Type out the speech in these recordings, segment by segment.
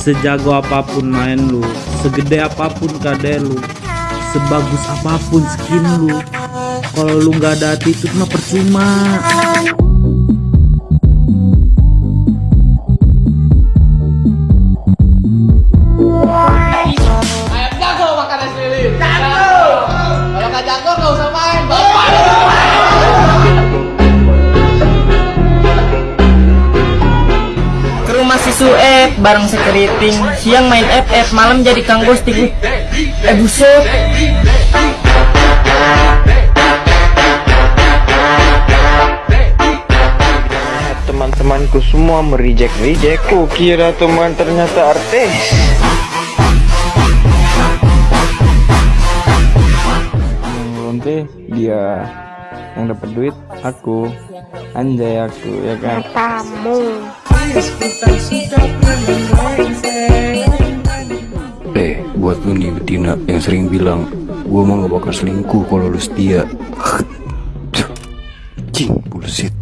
sejago apa pun main lu segede apa pun kade lu sebagus apa pun skin lu kalau lu nggak ada attitude mah percuma si Sueb bareng sekeriting Siang main FF, malam jadi kang ghosting. Eh buset. Teman-temanku semua merijek reject Ku kira teman ternyata artis. Nanti dia yang dapat duit aku. Anjay aku ya kan Eh, buat lu nih betina yang sering bilang Gua mah gak bakal selingkuh kalau lu setia Cing, bullshit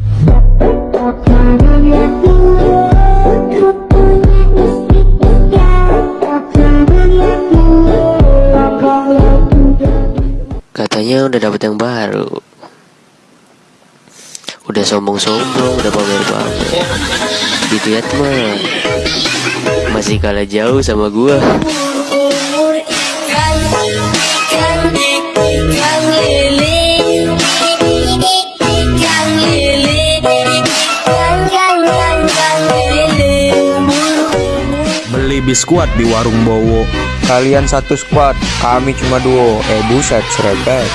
Katanya udah dapet yang baru. Udah sombong-sombong, udah pamer-pamer. Dilihat mah masih kalah jauh sama gua. beli biskuat di warung Bowo. Kalian satu squad, kami cuma duo. Eh buset, serebet